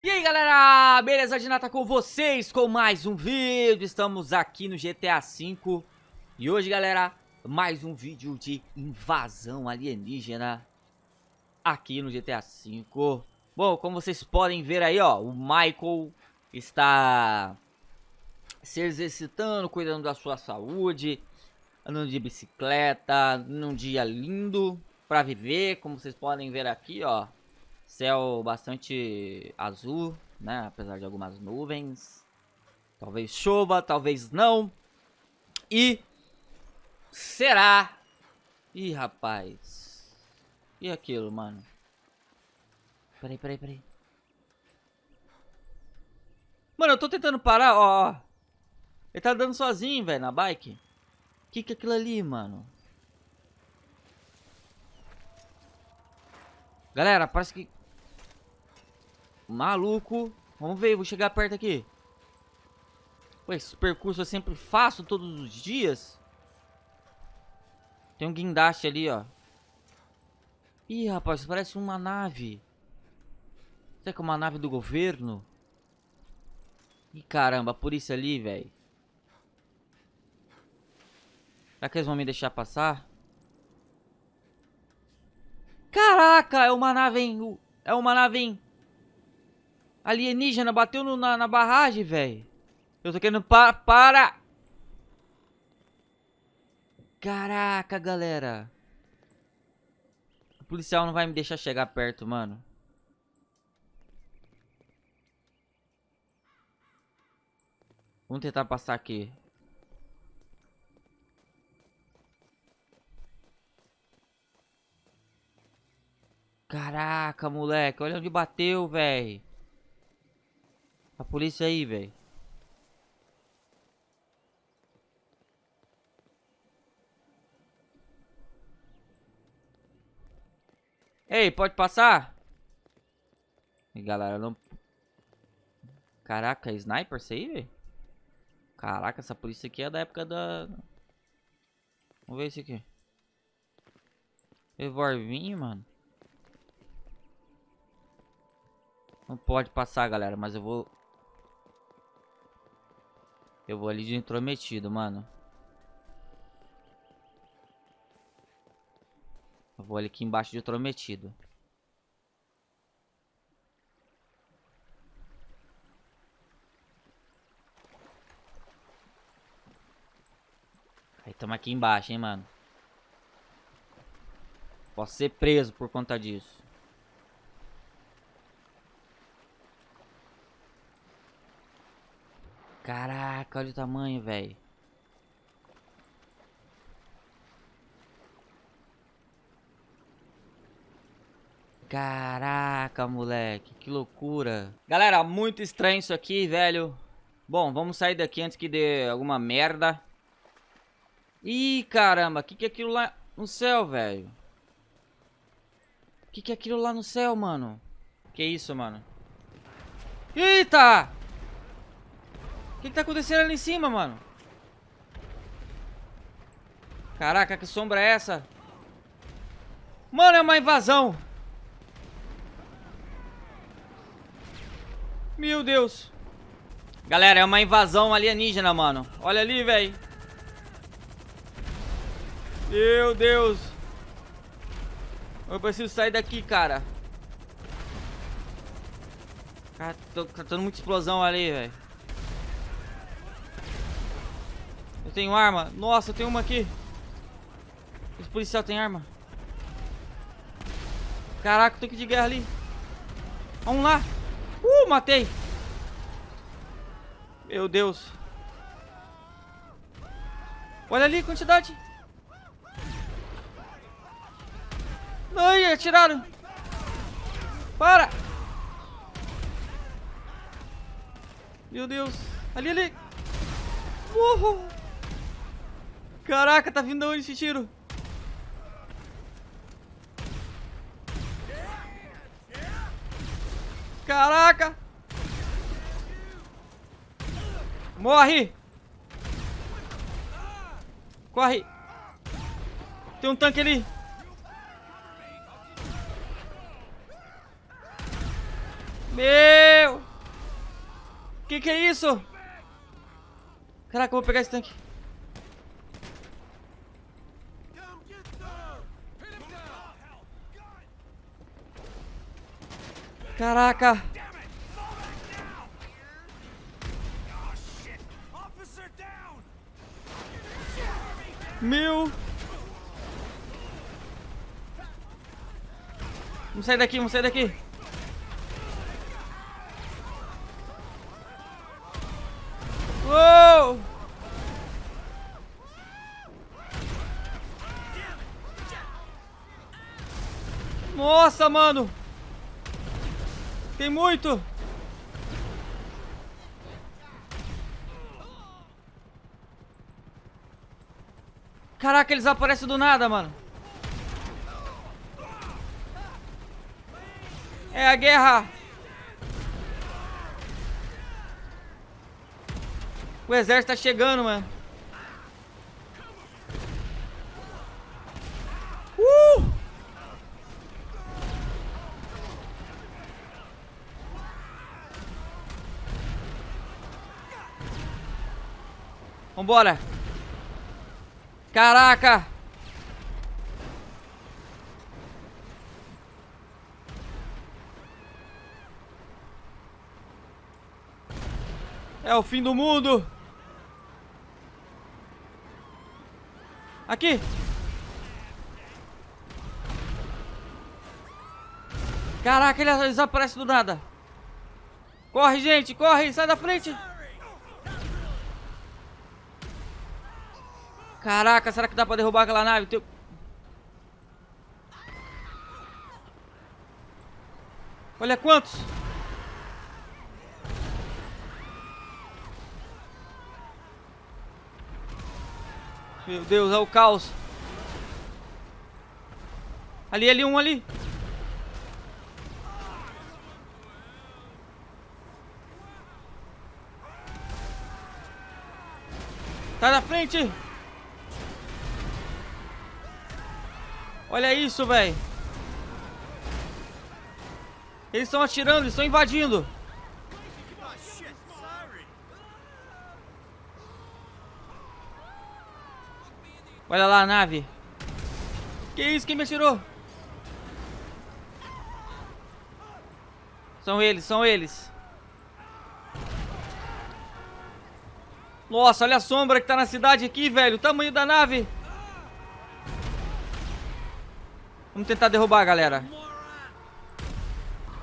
E aí galera, beleza? De nata com vocês com mais um vídeo, estamos aqui no GTA V. E hoje galera, mais um vídeo de invasão alienígena aqui no GTA V. Bom, como vocês podem ver aí ó, o Michael está se exercitando, cuidando da sua saúde Andando de bicicleta, num dia lindo pra viver, como vocês podem ver aqui ó Céu bastante azul, né? Apesar de algumas nuvens. Talvez chova, talvez não. E será? Ih, rapaz. E aquilo, mano? Peraí, peraí, peraí. Mano, eu tô tentando parar, ó. Ele tá andando sozinho, velho, na bike. Que que é aquilo ali, mano? Galera, parece que Maluco. Vamos ver, vou chegar perto aqui. Pô, esse percurso eu sempre faço todos os dias. Tem um guindaste ali, ó. Ih, rapaz, parece uma nave. Será que é uma nave do governo? Ih, caramba, a polícia ali, velho. Será que eles vão me deixar passar? Caraca, é uma nave, hein? É uma nave, hein? Alienígena bateu no, na, na barragem, velho. Eu tô querendo... Pa para! Caraca, galera. O policial não vai me deixar chegar perto, mano. Vamos tentar passar aqui. Caraca, moleque. Olha onde bateu, velho. A polícia aí, velho. Ei, pode passar? E galera, não... Caraca, é sniper isso aí, velho? Caraca, essa polícia aqui é da época da... Vamos ver esse aqui. Revolvinho, mano. Não pode passar, galera, mas eu vou eu vou ali de intrometido, mano. Eu vou ali aqui embaixo de intrometido. Aí estamos aqui embaixo, hein, mano. Posso ser preso por conta disso. Caraca, olha o tamanho, velho. Caraca, moleque, que loucura. Galera, muito estranho isso aqui, velho. Bom, vamos sair daqui antes que dê alguma merda. Ih, caramba, o que, que é aquilo lá no céu, velho? O que, que é aquilo lá no céu, mano? Que isso, mano? Eita! O que, que tá acontecendo ali em cima, mano? Caraca, que sombra é essa? Mano, é uma invasão. Meu Deus. Galera, é uma invasão alienígena, mano. Olha ali, velho. Meu Deus. Eu preciso sair daqui, cara. Cara, tô, tendo muita explosão ali, velho. Eu tenho arma. Nossa, tenho uma aqui. Esse policial tem arma. Caraca, tanque de guerra ali. Vamos lá. Uh, matei. Meu Deus. Olha ali a quantidade. Ai, atiraram. Para. Meu Deus. Ali, ali. Uhul. Caraca, tá vindo de onde esse tiro? Caraca! Morre! Corre! Tem um tanque ali! Meu! Que que é isso? Caraca, eu vou pegar esse tanque. Caraca! Meu! Vamos sair daqui, vamos sair daqui. Uou! Nossa, mano! Muito! Caraca, eles aparecem do nada, mano. É a guerra. O exército tá chegando, mano. Vambora. Caraca! É o fim do mundo! Aqui! Caraca, ele desaparece do nada! Corre, gente! Corre! Sai da frente! Caraca, será que dá pra derrubar aquela nave? Teu... Olha quantos! Meu Deus, é o caos. Ali, ali, um ali. Tá na frente! Olha isso, velho. Eles estão atirando, eles estão invadindo. Olha lá a nave. Que isso? Quem me atirou? São eles, são eles. Nossa, olha a sombra que tá na cidade aqui, velho. O tamanho da nave. Vamos tentar derrubar, galera.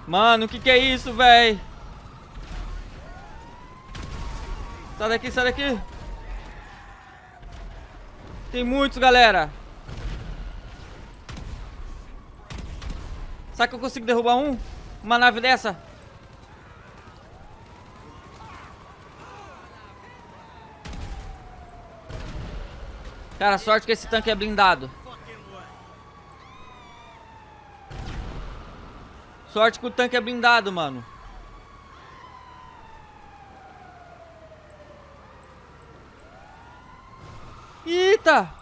Mano, o que que é isso, velho? Sai daqui, sai daqui. Tem muitos, galera. Será que eu consigo derrubar um? Uma nave dessa? Cara, sorte que esse tanque é blindado. Sorte que o tanque é blindado, mano. Eita!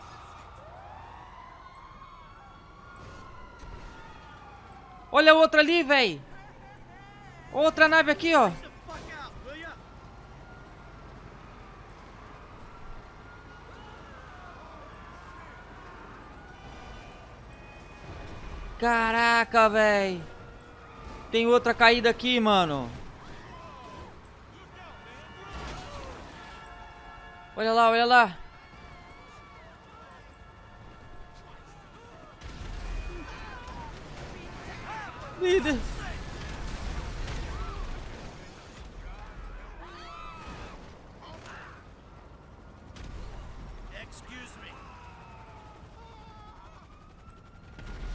Olha outra ali, velho. Outra nave aqui, ó. Caraca, velho. Tem outra caída aqui, mano. Olha lá, olha lá. Líder.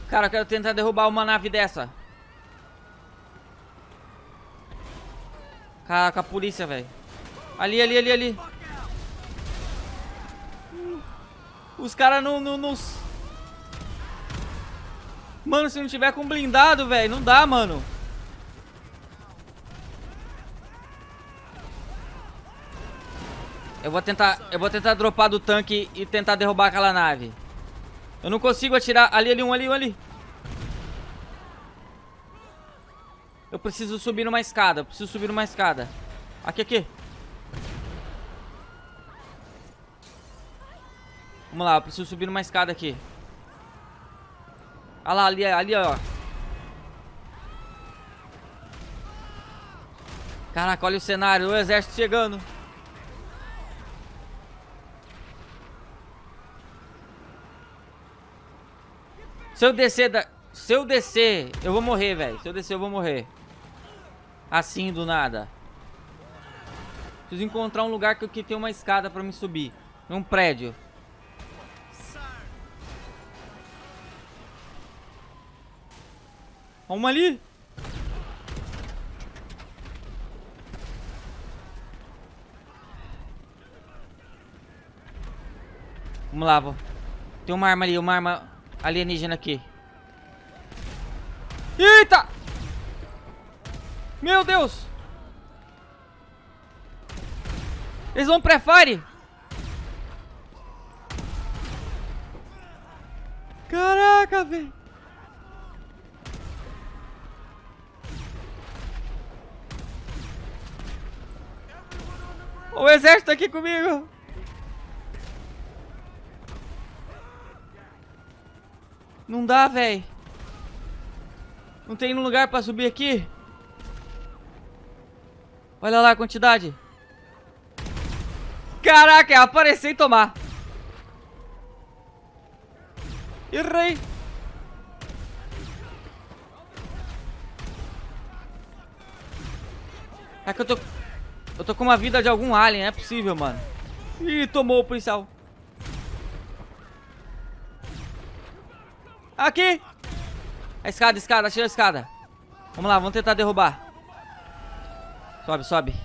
Cara, eu quero tentar derrubar uma nave dessa. Caraca, a polícia, velho. Ali, ali, ali, ali. Os caras não, não, não... Mano, se não tiver com blindado, velho, não dá, mano. Eu vou tentar, eu vou tentar dropar do tanque e tentar derrubar aquela nave. Eu não consigo atirar. Ali, ali, um ali, um ali. Eu preciso subir numa escada. Eu preciso subir numa escada. Aqui, aqui. Vamos lá, eu preciso subir numa escada aqui. Olha lá, ali, ali, ó. Caraca, olha o cenário, o exército chegando. Se eu descer da... Se eu descer, eu vou morrer, velho. Se eu descer, eu vou morrer. Assim, do nada. Preciso encontrar um lugar que, que tem uma escada pra me subir. Um prédio. Uma ali. Vamos lá, vou. Tem uma arma ali, uma arma alienígena aqui. Eita! Meu Deus! Eles vão pré-fire! Caraca, velho! O exército aqui comigo! Não dá, velho. Não tem lugar pra subir aqui? Olha lá a quantidade. Caraca, é e tomar. Errei. É que eu tô... Eu tô com uma vida de algum alien, é possível, mano. Ih, tomou o policial. Aqui! A escada, escada, achei a escada. Vamos lá, vamos tentar derrubar. Sobe, sobe.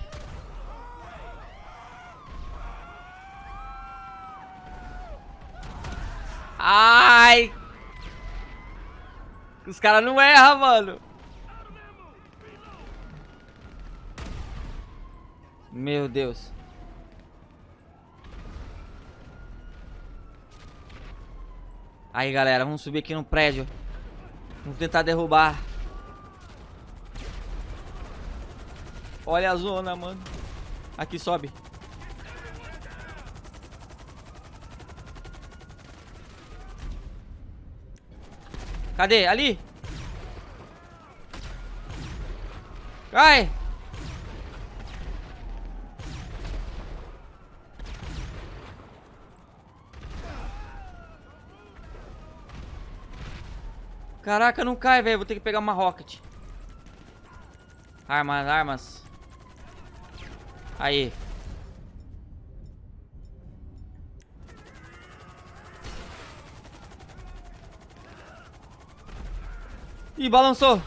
Ai! Os caras não erram, mano. Meu Deus. Aí, galera, vamos subir aqui no prédio. Vamos tentar derrubar. Olha a zona, mano. Aqui, sobe. Cadê? Ali? Cai! Caraca, não cai, velho. Vou ter que pegar uma rocket. Armas, armas. Aí. Ih, balançou.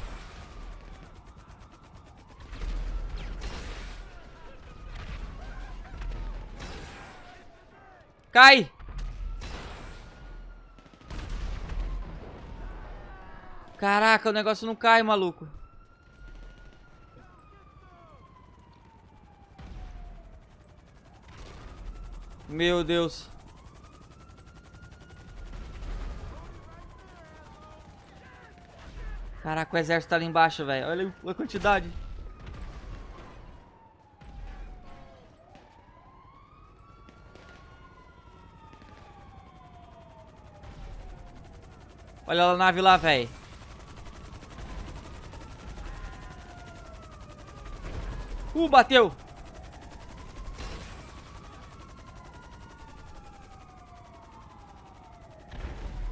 Cai. Caraca, o negócio não cai, maluco. Meu Deus. Caraca, o exército tá ali embaixo, velho. Olha a quantidade. Olha a nave lá, velho. Uh, bateu.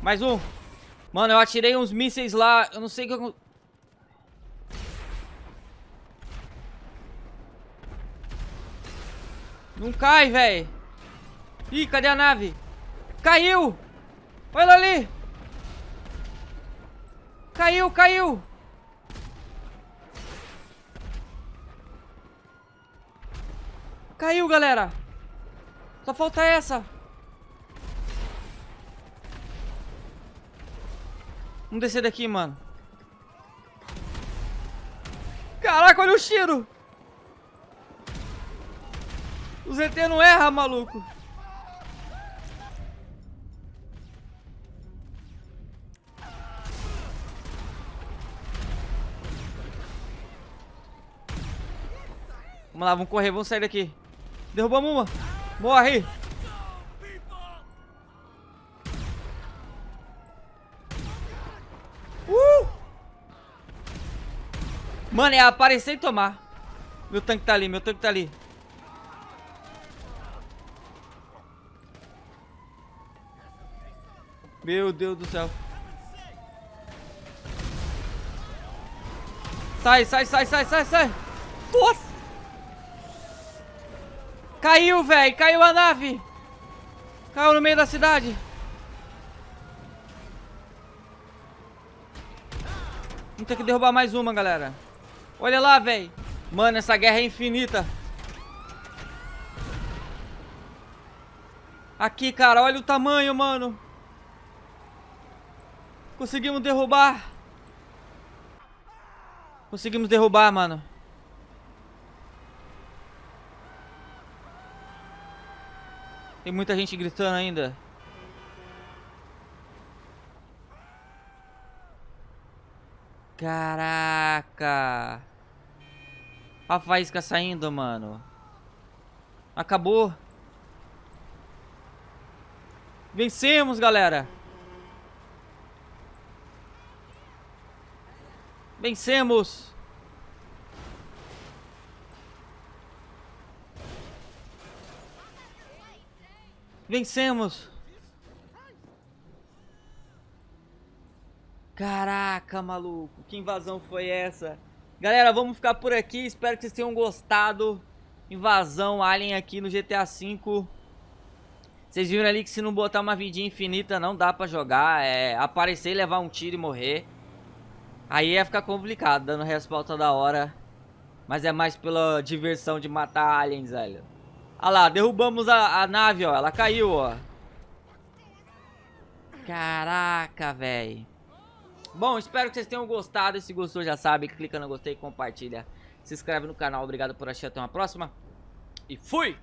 Mais um. Mano, eu atirei uns mísseis lá. Eu não sei o que eu... Não cai, velho. Ih, cadê a nave? Caiu! Olha ali! Caiu, caiu! Caiu, galera. Só falta essa. Vamos descer daqui, mano. Caraca, olha o cheiro. O ZT não erra, maluco. Vamos lá, vamos correr, vamos sair daqui. Derrubamos uma. Morre. Mano, é aparecer e tomar. Meu tanque tá ali, meu tanque tá ali. Meu Deus do céu. Sai, sai, sai, sai, sai, sai. Nossa. Caiu, velho. Caiu a nave. Caiu no meio da cidade. Vamos ter que derrubar mais uma, galera. Olha lá, velho. Mano, essa guerra é infinita. Aqui, cara. Olha o tamanho, mano. Conseguimos derrubar. Conseguimos derrubar, mano. Tem muita gente gritando ainda. Caraca. A faísca saindo, mano. Acabou. Vencemos, galera. Vencemos! Vencemos! Caraca, maluco, que invasão foi essa? Galera, vamos ficar por aqui, espero que vocês tenham gostado. Invasão Alien aqui no GTA V. Vocês viram ali que se não botar uma vidinha infinita não dá pra jogar. É aparecer, levar um tiro e morrer. Aí ia ficar complicado, dando respawn toda hora. Mas é mais pela diversão de matar aliens, velho. Olha lá, derrubamos a, a nave, ó. Ela caiu, ó. Caraca, velho. Bom, espero que vocês tenham gostado. Se gostou, já sabe, clica no gostei, compartilha. Se inscreve no canal. Obrigado por assistir. Até uma próxima. E fui!